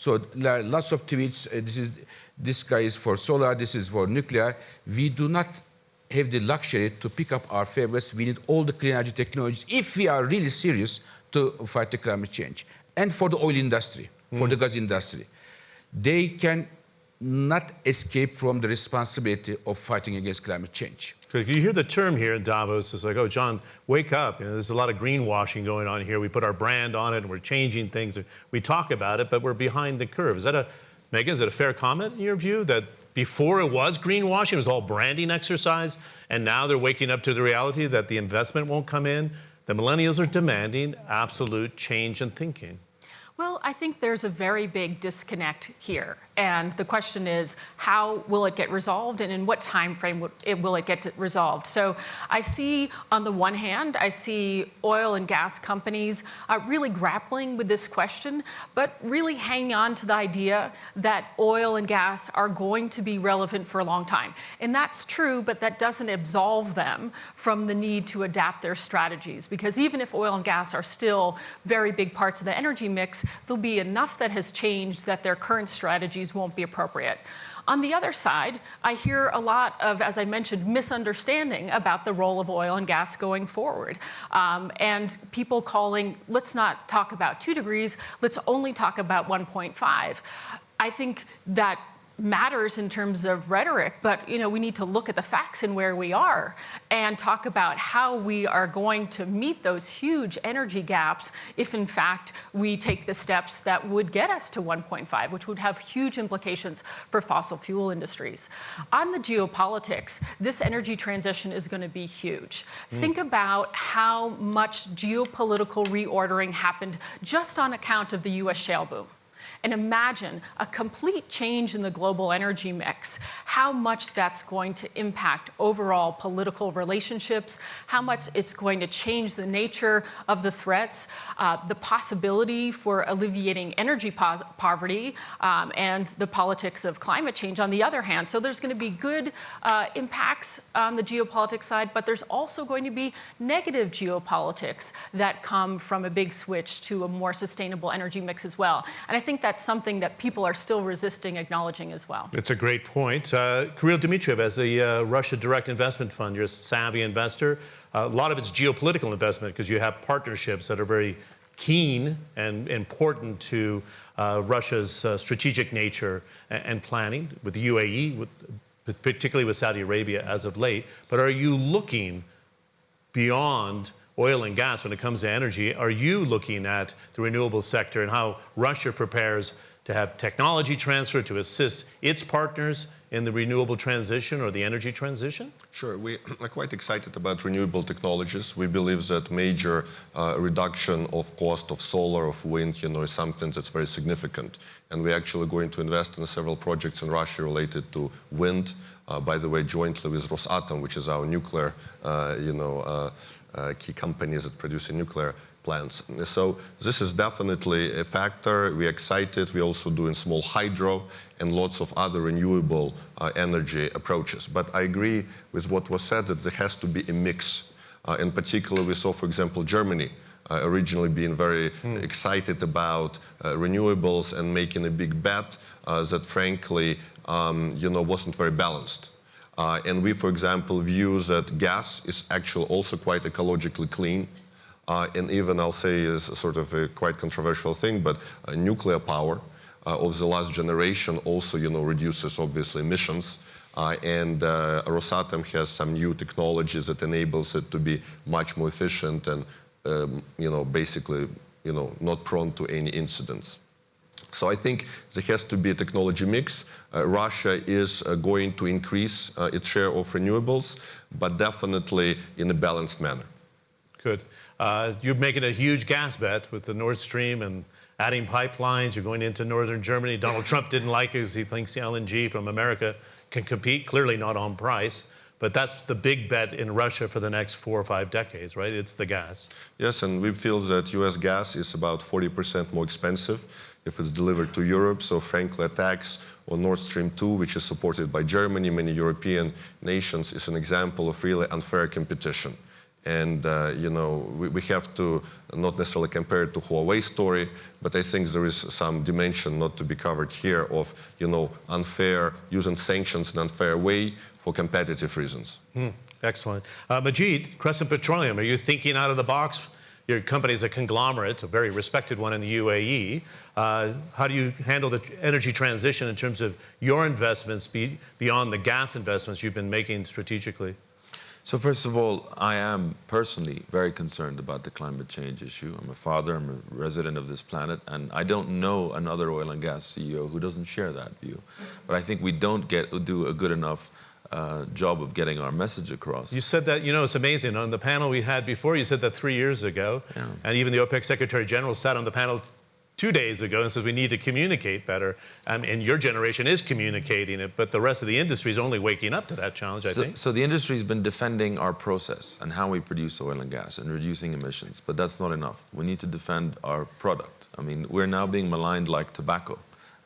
So there are lots of tweets. Uh, this, is, this guy is for solar, this is for nuclear. We do not have the luxury to pick up our favorites. We need all the clean energy technologies if we are really serious to fight the climate change. And for the oil industry, for mm. the gas industry. They can not escape from the responsibility of fighting against climate change. Because you hear the term here in Davos, it's like, oh, John, wake up. You know, there's a lot of greenwashing going on here. We put our brand on it and we're changing things. We talk about it, but we're behind the curve. Is that a, Meghan, is it a fair comment in your view that before it was greenwashing, it was all branding exercise, and now they're waking up to the reality that the investment won't come in? The millennials are demanding absolute change in thinking. Well, I think there's a very big disconnect here. And the question is, how will it get resolved and in what time frame will it get resolved? So I see, on the one hand, I see oil and gas companies uh, really grappling with this question, but really hanging on to the idea that oil and gas are going to be relevant for a long time. And that's true, but that doesn't absolve them from the need to adapt their strategies. Because even if oil and gas are still very big parts of the energy mix, there'll be enough that has changed that their current strategies won't be appropriate. On the other side, I hear a lot of, as I mentioned, misunderstanding about the role of oil and gas going forward. Um, and people calling, let's not talk about two degrees, let's only talk about 1.5. I think that matters in terms of rhetoric, but you know, we need to look at the facts and where we are and talk about how we are going to meet those huge energy gaps if in fact we take the steps that would get us to 1.5, which would have huge implications for fossil fuel industries. On the geopolitics, this energy transition is going to be huge. Mm. Think about how much geopolitical reordering happened just on account of the US shale boom and imagine a complete change in the global energy mix, how much that's going to impact overall political relationships, how much it's going to change the nature of the threats, uh, the possibility for alleviating energy po poverty, um, and the politics of climate change on the other hand. So there's going to be good uh, impacts on the geopolitics side, but there's also going to be negative geopolitics that come from a big switch to a more sustainable energy mix as well. And I think that that's something that people are still resisting acknowledging as well. It's a great point. Uh, Kirill Dmitriev, as a uh, Russia Direct Investment Fund, you're a savvy investor. Uh, a lot of it's geopolitical investment because you have partnerships that are very keen and important to uh, Russia's uh, strategic nature and, and, planning with the UAE, with, particularly with Saudi Arabia as of late. But are you looking beyond oil and gas when it comes to energy. Are you looking at the renewable sector and how Russia prepares to have technology transfer to assist its partners in the renewable transition or the energy transition? Sure. We are quite excited about renewable technologies. We believe that major uh, reduction of cost of solar, of wind, you know, is something that's very significant. And we're actually going to invest in several projects in Russia related to wind. Uh, by the way, jointly with Rosatom, which is our nuclear, uh, you know, uh, uh, key companies that produce nuclear plants. So this is definitely a factor. We're excited. We're also doing small hydro and lots of other renewable uh, energy approaches. But I agree with what was said that there has to be a mix. Uh, in particular, we saw, for example, Germany uh, originally being very mm. excited about uh, renewables and making a big bet uh, that, frankly, um, you know, wasn't very balanced. Uh, and we, for example, view that gas is actually also quite ecologically clean. Uh, and even I'll say is sort of a quite controversial thing, but uh, nuclear power uh, of the last generation also, you know, reduces obviously emissions. Uh, and uh, Rosatom has some new technologies that enables it to be much more efficient and, um, you know, basically, you know, not prone to any incidents. So I think there has to be a technology mix. Uh, Russia is uh, going to increase uh, its share of renewables, but definitely in a balanced manner. Good. Uh, you're making a huge gas bet with the Nord Stream and adding pipelines. You're going into northern Germany. Donald Trump didn't like it because he thinks the LNG from America can compete, clearly not on price. But that's the big bet in Russia for the next four or five decades, right? It's the gas. Yes, and we feel that US gas is about 40% more expensive if it's delivered to Europe. So frankly, attacks on Nord Stream 2, which is supported by Germany, many European nations, is an example of really unfair competition. And, uh, you know, we, we, have to not necessarily compare it to Huawei story, but I think there is some dimension not to be covered here of, you know, unfair, using sanctions in an unfair way for competitive reasons. Mm, excellent. Uh, Majid, Crescent Petroleum, are you thinking out of the box? Your company is a conglomerate, a very respected one in the UAE. Uh, how do you handle the energy transition in terms of your investments be, beyond the gas investments you've been making strategically? So first of all, I am personally very concerned about the climate change issue. I'm a father, I'm a resident of this planet, and I don't know another oil and gas CEO who doesn't share that view. But I think we don't get do a good enough uh, job of getting our message across. You said that, you know, it's amazing. On the panel we had before, you said that three years ago, yeah. and even the OPEC Secretary General sat on the panel two days ago and says we need to communicate better. Um, and your generation is communicating it, but the rest of the industry is only waking up to that challenge, I so, think. So the industry has been defending our process and how we produce oil and gas and reducing emissions, but that's not enough. We need to defend our product. I mean, we're now being maligned like tobacco.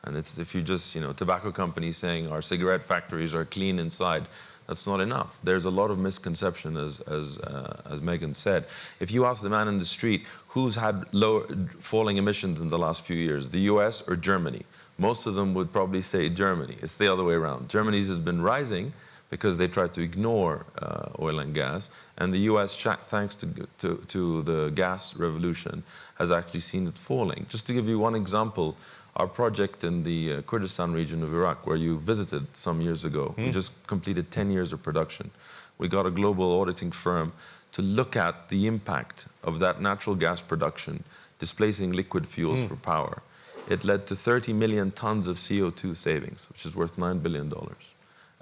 And it's if you just, you know, tobacco companies saying our cigarette factories are clean inside, that's not enough. There's a lot of misconception, as, as, uh, as Meghan said. If you ask the man in the street who's had low, falling emissions in the last few years, the US or Germany, most of them would probably say Germany. It's the other way around. Germany's has been rising because they tried to ignore uh, oil and gas, and the US, thanks to, to, to the gas revolution, has actually seen it falling. Just to give you one example, our project in the uh, Kurdistan region of Iraq, where you visited some years ago, mm. we hmm. just completed 10 years of production. We got a global auditing firm to look at the impact of that natural gas production displacing liquid fuels mm. for power. It led to 30 million tons of CO2 savings, which is worth $9 billion.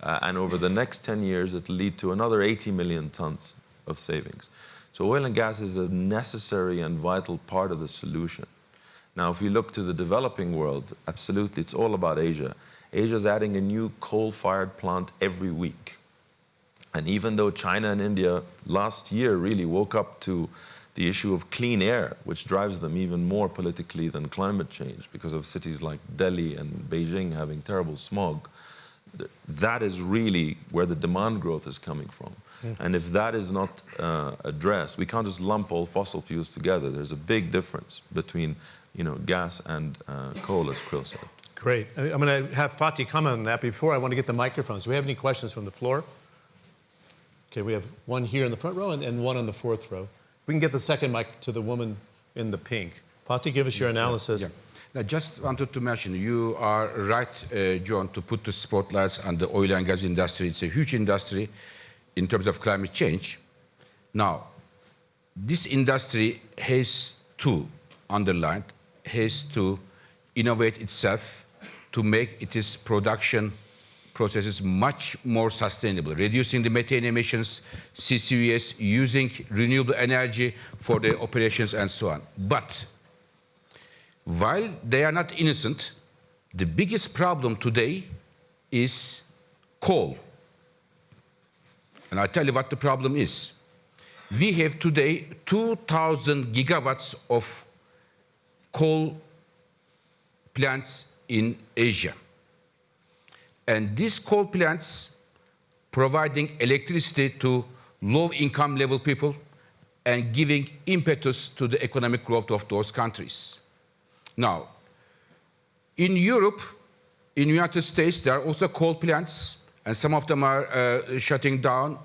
Uh, and over the next 10 years, it'll lead to another 80 million tons of savings. So oil and gas is a necessary and vital part of the solution. Now, if we look to the developing world, absolutely, it's all about Asia. Asia is adding a new coal-fired plant every week. And even though China and India last year really woke up to the issue of clean air, which drives them even more politically than climate change because of cities like Delhi and Beijing having terrible smog, that is really where the demand growth is coming from. Mm. And if that is not uh, addressed, we can't just lump all fossil fuels together. There's a big difference between you know, gas and uh, coal, as Kirill said. Great. I'm going to have Fatih comment on that. Before I want to get the microphones. Do we have any questions from the floor? Okay, we have one here in the front row and, and one on the fourth row. We can get the second mic to the woman in the pink. Fatih, give us your analysis. Yeah. yeah. I just wanted to mention, you are right, uh, John, to put the spotlights on the oil and gas industry. It's a huge industry in terms of climate change. Now, this industry has two underlined has to innovate itself to make its production processes much more sustainable, reducing the methane emissions, CCUS, using renewable energy for the operations and so on. But while they are not innocent, the biggest problem today is coal. And I'll tell you what the problem is. We have today 2,000 gigawatts of coal plants in Asia. And these coal plants providing electricity to low income level people and giving impetus to the economic growth of those countries. Now, in Europe, in the United States, there are also coal plants, and some of them are uh, shutting down,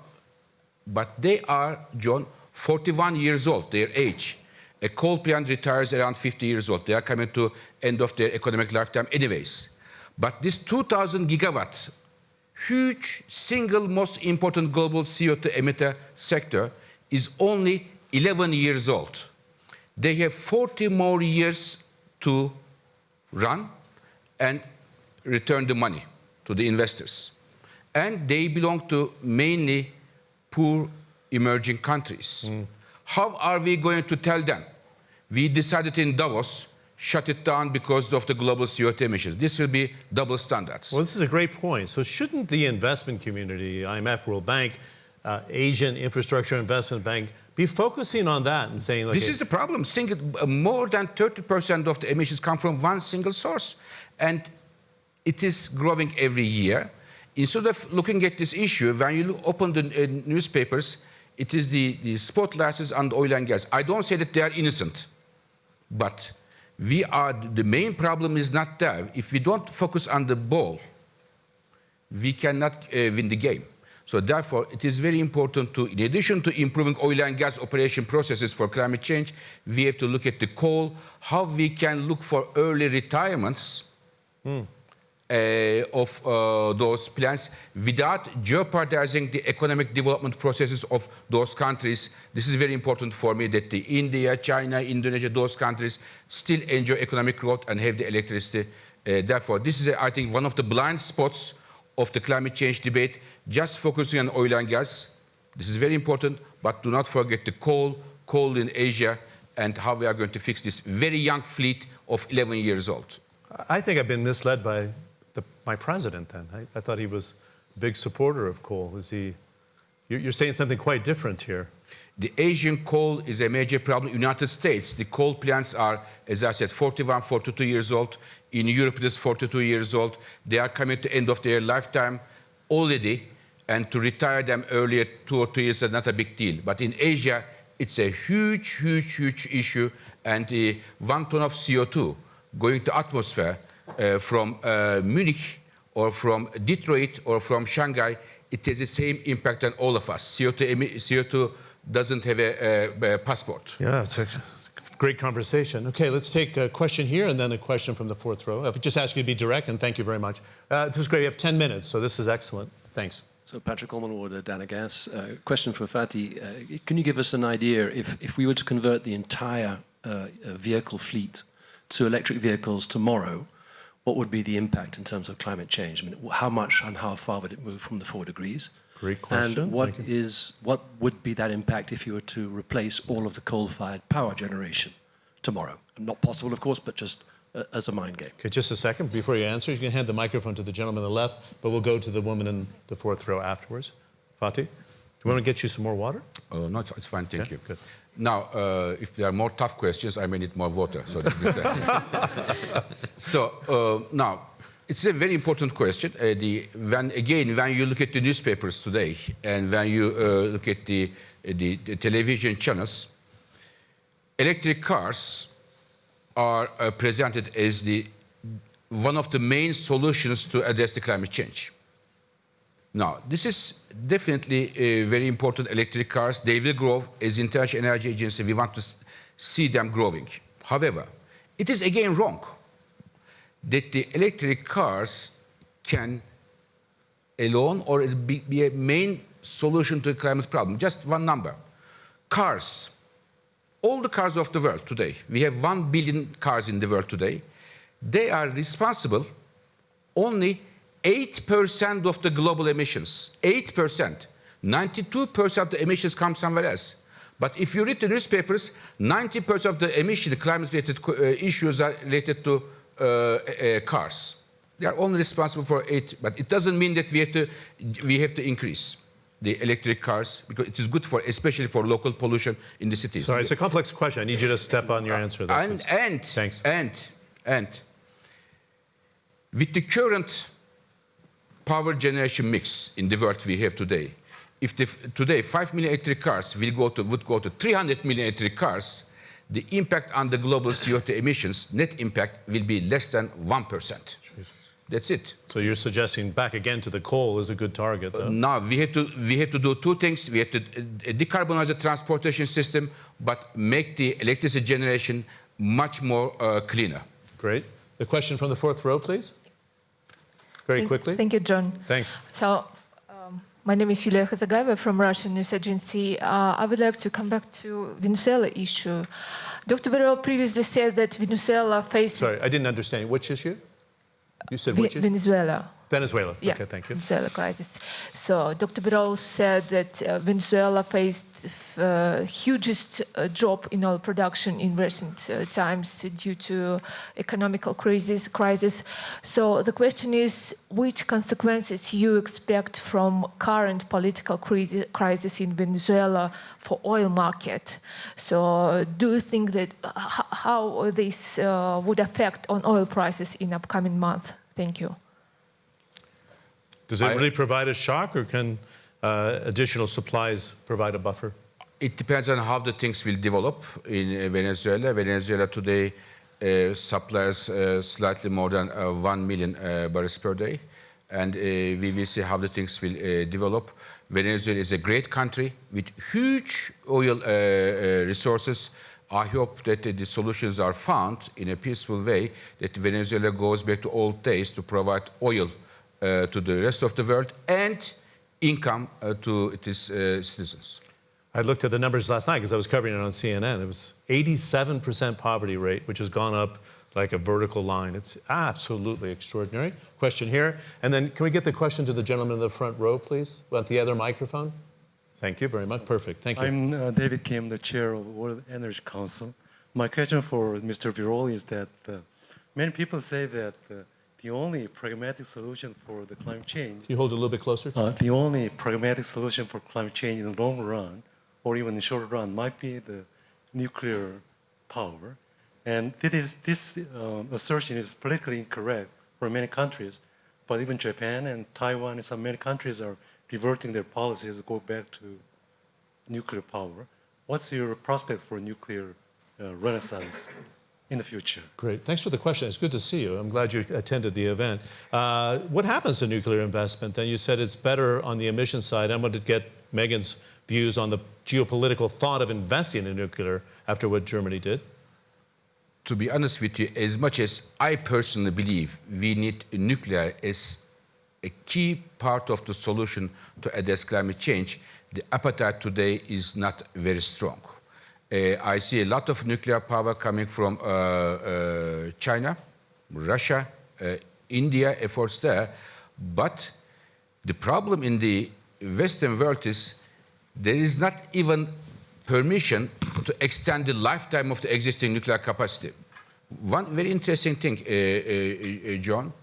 but they are, John, 41 years old, their age. A coal plant retires around 50 years old. They are coming to end of their economic lifetime anyways. But this 2,000 gigawatt, huge single most important global CO2 emitter sector is only 11 years old. They have 40 more years to run and return the money to the investors. And they belong to mainly poor emerging countries. How are we going to tell them? We decided in Davos, shut it down because of the global CO2 emissions. This will be double standards. Well, this is a great point. So, shouldn't the investment community, IMF, World Bank, uh, Asian Infrastructure Investment Bank, be focusing on that and saying, like, This is the problem. Single, uh, more than 30% of the emissions come from one single source. And it is growing every year. Instead of looking at this issue, when you open the uh, newspapers, it is the, the spotlights on oil and gas. I don't say that they are innocent, but we are, the main problem is not there. If we don't focus on the ball, we cannot uh, win the game. So therefore, it is very important to, in addition to improving oil and gas operation processes for climate change, we have to look at the coal, how we can look for early retirements uh, of uh, those plants without jeopardizing the economic development processes of those countries. This is very important for me that the India, China, Indonesia, those countries still enjoy economic growth and have the electricity. Uh, therefore, this is, I think, one of the blind spots of the climate change debate, just focusing on oil and gas. This is very important, but do not forget the coal, coal in Asia, and how we are going to fix this very young fleet of 11 years old. I think I've been misled by my president then. I, I, thought he was a big supporter of coal. Is he? You're, saying something quite different here. The Asian coal is a major problem. United States, the coal plants are, as I said, 41, 42 years old. In Europe, it is 42 years old. They are coming to the end of their lifetime already, and to retire them earlier, two or three years, is not a big deal. But in Asia, it's a huge, huge, huge issue, and uh, one ton of CO2 going to atmosphere uh, from uh, Munich or from Detroit or from Shanghai, it has the same impact on all of us. CO2, CO2 doesn't have a, a, a passport. Yeah, it's a great conversation. Okay, let's take a question here and then a question from the fourth row. I would just ask you to be direct, and thank you very much. Uh, this is great. We have 10 minutes, so this is excellent. Thanks. So Patrick Coleman, Dana Gas. Uh, question for Fatih. Uh, can you give us an idea if, if we were to convert the entire uh, vehicle fleet to electric vehicles tomorrow, what would be the impact in terms of climate change? I mean, how much and how far would it move from the four degrees? Great question. And what is what would be that impact if you were to replace all of the coal-fired power generation tomorrow? Not possible, of course, but just uh, as a mind game. Okay, just a second before you answer. You can hand the microphone to the gentleman on the left, but we'll go to the woman in the fourth row afterwards. Fatih, do you want to get you some more water? Uh, no, it's, it's fine, thank Okay, you. good. Now, uh, if there are more tough questions, I may need more water. So, so uh, now, it's a very important question. Uh, the, when, again, when you look at the newspapers today and when you uh, look at the, the, the, television channels, electric cars are uh, presented as the, one of the main solutions to address the climate change. Now, this is definitely uh, very important. Electric cars, they will grow. As International Energy Agency, we want to see them growing. However, it is again wrong that the electric cars can alone or be, be a main solution to the climate problem. Just one number. Cars, all the cars of the world today, we have one billion cars in the world today, they are responsible only 8% of the global emissions. 8%. 92% of the emissions come somewhere else. But if you read the newspapers, 90% of the emission, climate-related uh, issues are related to uh, uh, cars. They are only responsible for eight, but it doesn't mean that we have to we have to increase the electric cars because it is good for especially for local pollution in the cities. Sorry, it's a complex question. I need you to step on your answer. There, and and Thanks. and and with the current power generation mix in the world we have today, if the, today 5 million electric cars will go to, would go to 300 million electric cars, the impact on the global CO2 emissions, net impact, will be less than 1%. That's it. So you're suggesting back again to the coal is a good target, though? Now we have to we have to do two things. We have to uh, decarbonize the transportation system, but make the electricity generation much more uh, cleaner. Great. The question from the fourth row, please. Very quickly. Thank you, John. Thanks. So, um, my name is Yulia Khazagaeva from Russian news agency. Uh, I would like to come back to Venezuela issue. Dr. Birol previously said that Venezuela faces Sorry, I didn't understand. Which issue? You said which issue? Venezuela. Venezuela. Yeah, Okay, thank you. Venezuela crisis. So Dr. Birol said that uh, Venezuela faced uh, hugest uh, drop in oil production in recent uh, times due to economical crisis. Crisis. So the question is, which consequences you expect from current political crisis, crisis in Venezuela for oil market? So do you think that uh, how this uh, would affect on oil prices in upcoming month? Thank you. Does it I- really provide a shock, or can uh, additional supplies provide a buffer? It depends on how the things will develop in uh, Venezuela. Venezuela today uh, supplies uh, slightly more than uh, 1 million uh, barrels per day. And uh, we will see how the things will uh, develop. Venezuela is a great country with huge oil uh, uh, resources. I hope that uh, the solutions are found in a peaceful way, that Venezuela goes back to old days to provide oil uh, to the rest of the world and income uh, to its uh, citizens. I looked at the numbers last night because I was covering it on CNN. It was 87% poverty rate, which has gone up like a vertical line. It's absolutely extraordinary. Question here. And then can we get the question to the gentleman in the front row, please? Want the other microphone? Thank you very much. Perfect. Thank you. I'm uh, David Kim, the chair of World Energy Council. My question for Mr. Birol is that uh, many people say that uh, the only pragmatic solution for the climate change, Can you hold it a little bit closer? uh, the only pragmatic solution for climate change in the long run, or even in the short run, might be the nuclear power. And this, is, this um, assertion is politically incorrect for many countries, but even Japan and Taiwan and some many countries are reverting their policies to go back to nuclear power. What's your prospect for nuclear uh, renaissance in the future? Great. Thanks for the question. It's good to see you. I'm glad you attended the event. Uh, what happens to nuclear investment? Then you said it's better on the emission side. I wanted to get Meghan's views on the geopolitical thought of investing in nuclear after what Germany did. to be honest with you, as much as I personally believe we need nuclear as a key part of the solution to address climate change, the appetite today is not very strong. Uh, I see a lot of nuclear power coming from uh, uh, China, Russia, India, efforts there. But the problem in the Western world is there is not even permission to extend the lifetime of the existing nuclear capacity. One very interesting thing, uh, uh, John,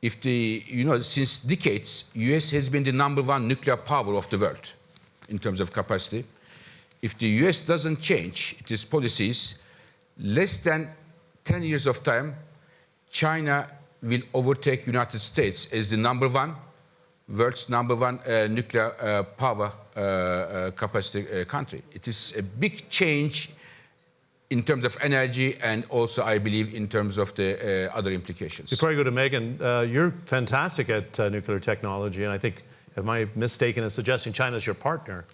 if the, you know, since decades, US has been the number one nuclear power of the world in terms of capacity. If the US doesn't change its policies, less than 10 years of time, China will overtake United States as the number one, world's number one uh, nuclear uh, power uh, uh, capacity uh, country. It is a big change in terms of energy and also, I believe, in terms of the uh, other implications. Before I go to Meghan, you're fantastic at nuclear technology, and I think, am I mistaken in suggesting China's your partner?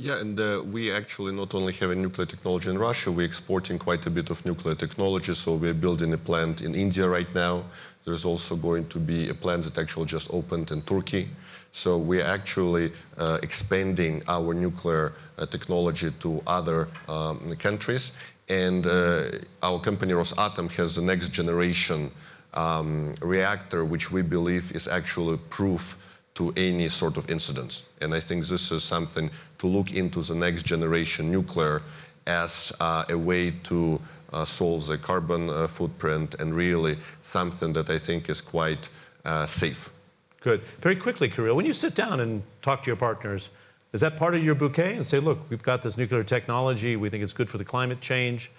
Yeah, and uh, we actually not only have a nuclear technology in Russia, we're exporting quite a bit of nuclear technology. So we're building a plant in India right now. There's also going to be a plant that actually just opened in Turkey. So we're actually uh, expanding our nuclear uh, technology to other um, countries. And uh, our company Rosatom has the next generation um, reactor, which we believe is actually proof to any sort of incidents. And I think this is something to look into the next generation nuclear as uh, a way to uh, solve the carbon uh, footprint and really something that I think is quite uh, safe. Good. Very quickly, Kirill, when you sit down and talk to your partners, is that part of your bouquet and say, look, we've got this nuclear technology, we think it's good for the climate change.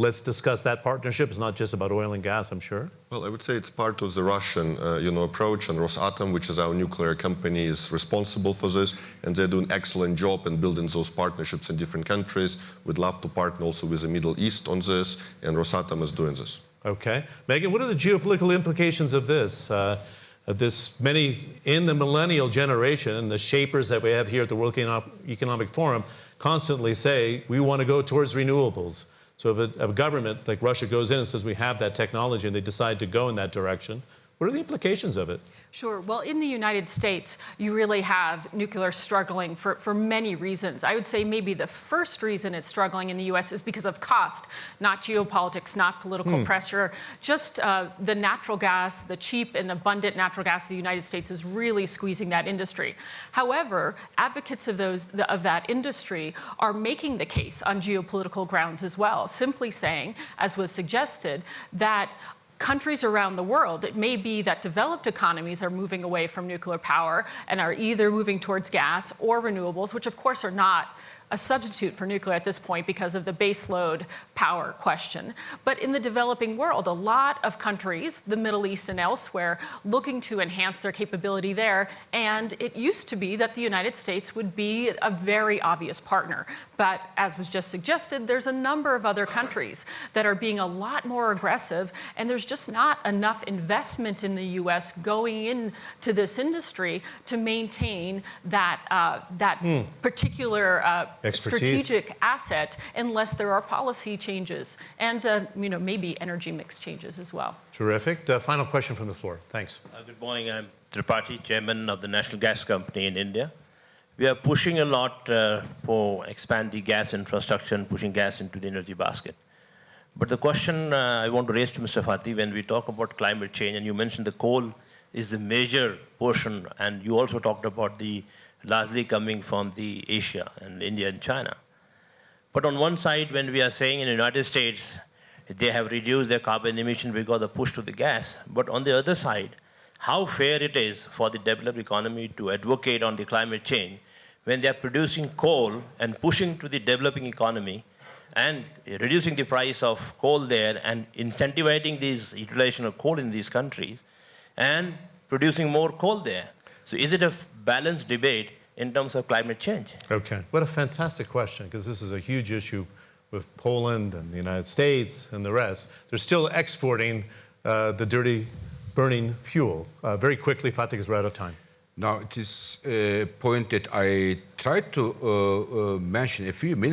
Let's discuss that partnership. It's not just about oil and gas, I'm sure. Well, I would say it's part of the Russian, uh, you know, approach, and Rosatom, which is our nuclear company, is responsible for this, and they're doing an excellent job in building those partnerships in different countries. We'd love to partner also with the Middle East on this, and Rosatom is doing this. Okay. Meghan, what are the geopolitical implications of this? Uh, uh, this many in the millennial generation, and the shapers that we have here at the World Economic Forum constantly say we want to go towards renewables. So if a, a government like Russia goes in and says we have that technology and they decide to go in that direction, what are the implications of it? Sure. Well, in the United States, you really have nuclear struggling for, for many reasons. I would say maybe the first reason it's struggling in the US is because of cost, not geopolitics, not political pressure. Just uh, the natural gas, the cheap and abundant natural gas of the United States is really squeezing that industry. However, advocates of, those, of that industry are making the case on geopolitical grounds as well, simply saying, as was suggested, that countries around the world, it may be that developed economies are moving away from nuclear power and are either moving towards gas or renewables, which of course are not a substitute for nuclear at this point because of the baseload power question. But in the developing world, a lot of countries, the Middle East and elsewhere, looking to enhance their capability there. And it used to be that the United States would be a very obvious partner. But as was just suggested, there's a number of other countries that are being a lot more aggressive, and there's just not enough investment in the U.S. going into this industry to maintain that uh, that particular uh, strategic asset unless there are policy changes and uh, you know maybe energy mix changes as well. Terrific. Uh, final question from the floor. Thanks. Uh, Good morning. I'm Tripathi, chairman of the National Gas Company in India. We are pushing a lot uh, for expand the gas infrastructure and pushing gas into the energy basket. But the question uh, I want to raise to Mr. Fatih, when we talk about climate change, and you mentioned the coal is the major portion, and you also talked about the largely coming from the Asia and India and China. But on one side, when we are saying in the United States, they have reduced their carbon emission because of the push to the gas. But on the other side, how fair it is for the developed economy to advocate on the climate change when they are producing coal and pushing to the developing economy and reducing the price of coal there and incentivizing this utilization of coal in these countries and producing more coal there. So is it a balanced debate in terms of climate change? Okay. What a fantastic question, because this is a huge issue with Poland and the United States and the rest. They're still exporting uh, the dirty burning fuel. Uh, very quickly, Fatih, because we're out of time. Now, it is a point that I tried to uh, uh, mention a few minutes